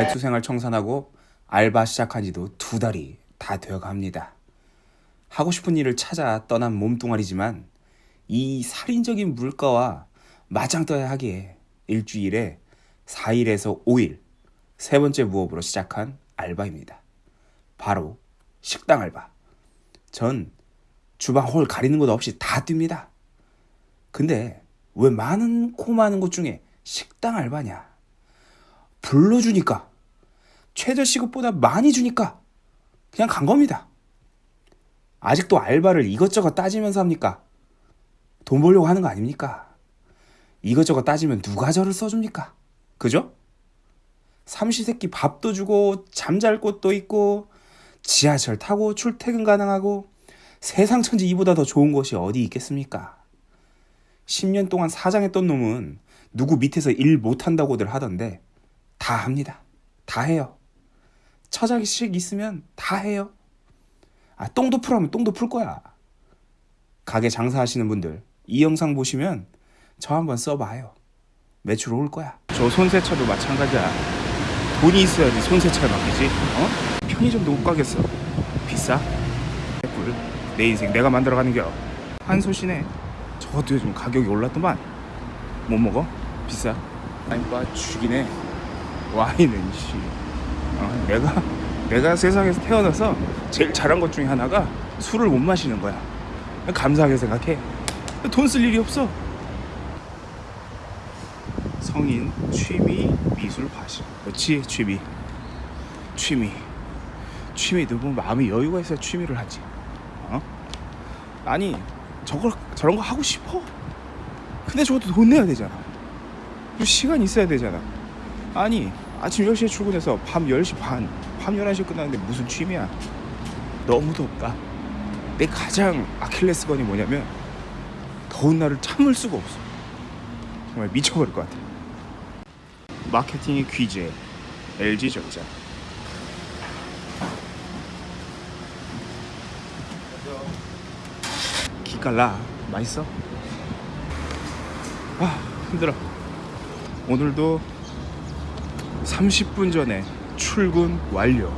백수생활 청산하고 알바 시작한 지도 두 달이 다 되어갑니다. 하고 싶은 일을 찾아 떠난 몸뚱아리지만 이 살인적인 물가와 맞짱 떠야 하기에 일주일에 4일에서 5일 세 번째 무업으로 시작한 알바입니다. 바로 식당 알바. 전 주방 홀 가리는 것 없이 다 뜁니다. 근데 왜 많은 코 많은 곳 중에 식당 알바냐? 불러주니까 최저 시급보다 많이 주니까 그냥 간 겁니다. 아직도 알바를 이것저것 따지면서 합니까? 돈 벌려고 하는 거 아닙니까? 이것저것 따지면 누가 저를 써줍니까? 그죠? 삼시세끼 밥도 주고 잠잘 곳도 있고 지하철 타고 출퇴근 가능하고 세상 천지 이보다 더 좋은 곳이 어디 있겠습니까? 10년 동안 사장했던 놈은 누구 밑에서 일 못한다고들 하던데 다 합니다. 다 해요. 처자식 있으면 다 해요. 아, 똥도 풀하면 똥도 풀 거야. 가게 장사하시는 분들 이 영상 보시면 저 한번 써봐요. 매출 올 거야. 저 손세차도 마찬가지야. 돈이 있어야지 손세차를 맡기지. 어? 편의점도 못 가겠어. 비싸? 꿀. 내 인생 내가 만들어가는 겨. 한솥이네. 저것도 요즘 가격이 올랐더만. 못 먹어? 비싸? 아니 빠 죽이네. 와인은 씨. 어, 내가 내가 세상에서 태어나서 제일 잘한 것 중에 하나가 술을 못 마시는 거야. 감사하게 생각해. 돈 쓸 일이 없어. 성인 취미 미술 과실. 그렇지 취미. 취미. 취미도 뭐 마음이 여유가 있어야 취미를 하지. 어? 아니 저걸 저런 거 하고 싶어. 근데 저것도 돈 내야 되잖아. 시간 있어야 되잖아. 아니 아침 10시에 출근해서 밤 10시 반, 밤 11시에 끝나는데 무슨 취미야? 너무 덥다. 내 가장 아킬레스건이 뭐냐면 더운 날을 참을 수가 없어. 정말 미쳐버릴 것 같아. 마케팅의 귀재 LG 적자. 기깔나 맛있어? 아 힘들어. 오늘도 30분 전에 출근 완료.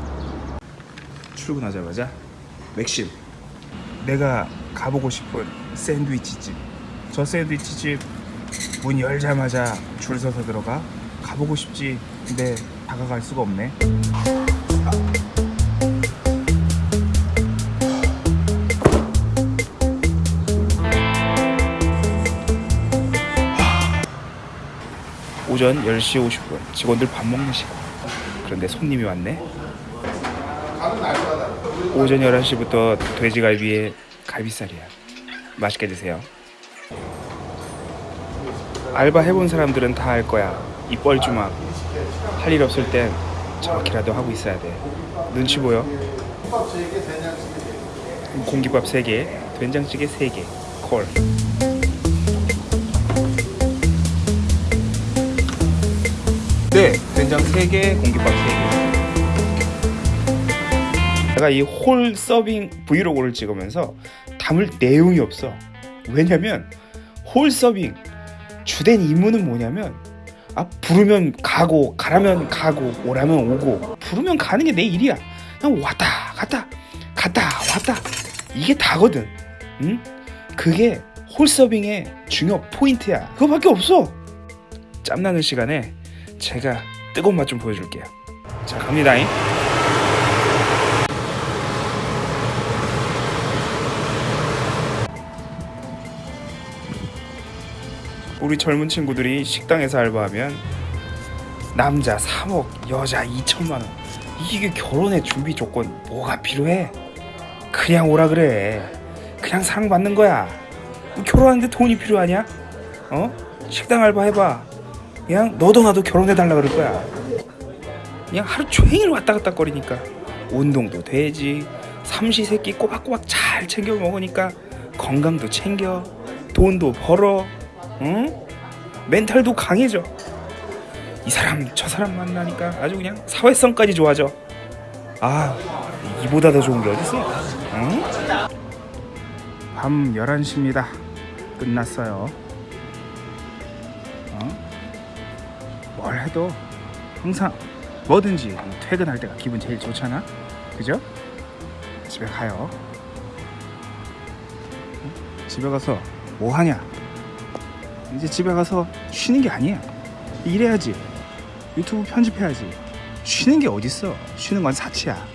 출근하자마자 맥심. 내가 가보고 싶은 샌드위치 집. 저 샌드위치 집 문 열자마자 줄 서서 들어가. 가보고 싶지. 근데 다가갈 수가 없네. 오전 10시 50분. 직원들 밥 먹는 시간 그런데 손님이 왔네. 오전 11시부터 돼지갈비에 갈비살이야. 맛있게 드세요. 알바 해본 사람들은 다 알 거야. 이 뻘쭘함. 할 일 없을 땐 저렇게라도 하고 있어야 돼. 눈치 보여? 공깃밥 3개 된장찌개 3개 콜 네, 된장 3개, 공깃밥 3개. 내가 이 홀 서빙 브이로그를 찍으면서 담을 내용이 없어. 왜냐면 홀 서빙 주된 임무는 뭐냐면 아 부르면 가고 가라면 가고 오라면 오고 부르면 가는 게 내 일이야. 그냥 왔다 갔다 갔다 왔다 이게 다거든. 응? 그게 홀 서빙의 중요 포인트야. 그거밖에 없어. 짬나는 시간에 제가 뜨거운 맛 좀 보여줄게요. 자 갑니다잉. 우리 젊은 친구들이 식당에서 알바하면 남자 3억, 여자 2천만 원. 이게 결혼의 준비 조건 뭐가 필요해? 그냥 오라 그래. 그냥 사랑받는 거야. 결혼하는데 돈이 필요하냐? 어? 식당 알바 해봐. 그냥 너도 나도 결혼해달라 그럴 거야. 그냥 하루 종일 왔다 갔다 거리니까 운동도 되지. 삼시세끼 꼬박꼬박 잘 챙겨 먹으니까 건강도 챙겨. 돈도 벌어. 응? 멘탈도 강해져. 이 사람 저 사람 만나니까 아주 그냥 사회성까지 좋아져. 아 이보다 더 좋은 게 어딨어? 응? 밤 11시입니다. 끝났어요. 뭘 해도 항상 뭐든지 퇴근할 때가 기분 제일 좋잖아. 그죠? 집에 가요. 응? 집에 가서 뭐 하냐? 이제 집에 가서 쉬는 게 아니야. 일해야지. 유튜브 편집해야지. 쉬는 게 어딨어? 쉬는 건 사치야.